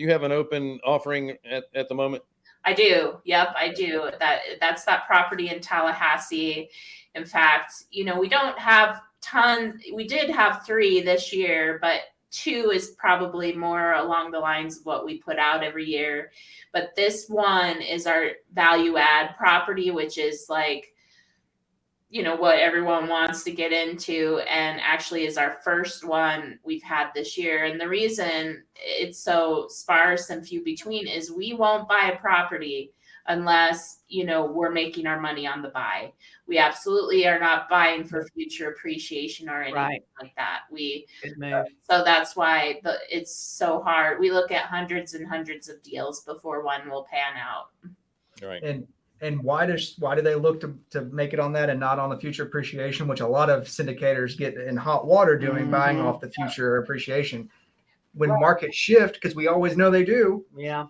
you have an open offering at, at the moment? I do. Yep, I do. That that's that property in Tallahassee. In fact, you know, we don't have tons. We did have three this year, but two is probably more along the lines of what we put out every year. But this one is our value add property, which is like you know what everyone wants to get into and actually is our first one we've had this year. And the reason it's so sparse and few between is we won't buy a property unless you know we're making our money on the buy. We absolutely are not buying for future appreciation or anything Right. like that. We so that's why the, it's so hard. We look at hundreds and hundreds of deals before one will pan out. All right. And and why does why do they look to, to make it on that and not on the future appreciation, which a lot of syndicators get in hot water doing, buying Mhm. off the future appreciation. When markets shift, because we always know they do, Yeah.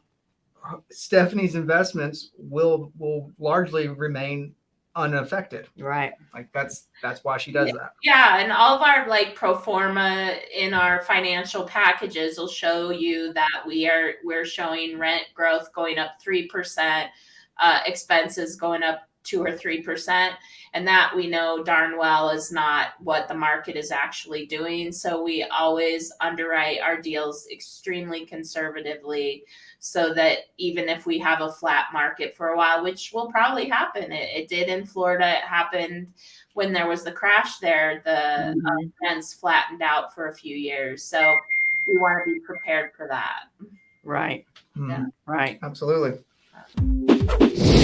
Stephanie's investments will will largely remain unaffected. Right. Like that's that's why she does that. Yeah, and all of our like pro forma in our financial packages will show you that we are we're showing rent growth going up three percent, uh, expenses going up two or three percent, and that we know darn well is not what the market is actually doing. So we always underwrite our deals extremely conservatively, so that even if we have a flat market for a while, which will probably happen, it, it did in Florida, it happened when there was the crash there, the uh, Mhm. rents flattened out for a few years. So we want to be prepared for that. Right. Mhm. Right. Absolutely. Thank you.